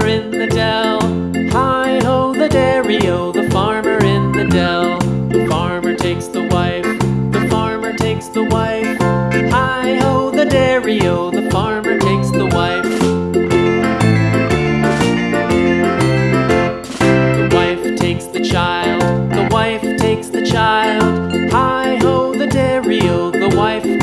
farmer in the dell. Hi ho, the dairy o, the farmer in the dell. The farmer takes the wife, the farmer takes the wife. Hi ho, the dairy o, the farmer takes the wife. The wife takes the child, the wife takes the child. Hi ho, the dairy o, the wife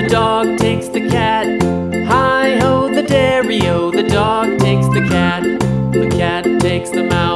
the dog takes the cat. Hi ho, the dairy-o, the dog takes the cat. The cat takes the mouse,